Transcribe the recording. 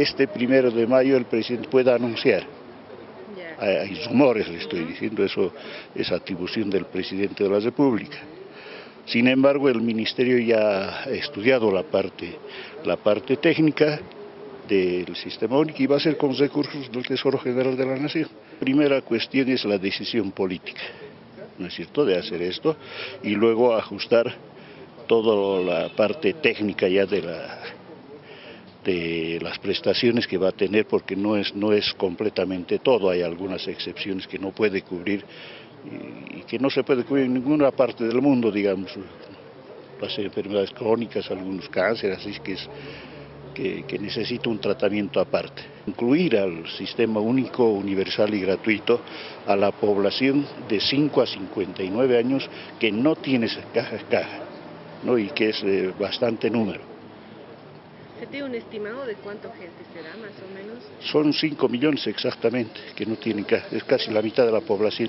Este primero de mayo el presidente pueda anunciar. Hay, rumores, le estoy diciendo, eso es atribución del presidente de la República. Sin embargo, el Ministerio ya ha estudiado la parte, la parte técnica del sistema único y va a ser con recursos del Tesoro General de la Nación. Primera cuestión es la decisión política, ¿no es cierto?, de hacer esto y luego ajustar toda la parte técnica ya de la de las prestaciones que va a tener porque no es, no es completamente todo, hay algunas excepciones que no puede cubrir y, que no se puede cubrir en ninguna parte del mundo, digamos, las enfermedades crónicas, algunos cánceres, así que es que, necesita un tratamiento aparte. Incluir al sistema único, universal y gratuito a la población de 5 a 59 años que no tiene caja caja, ¿no? y que es eh, bastante número. ¿Se tiene un estimado de cuánta gente será, más o menos? Son 5 millones exactamente que no tienen es casi la mitad de la población.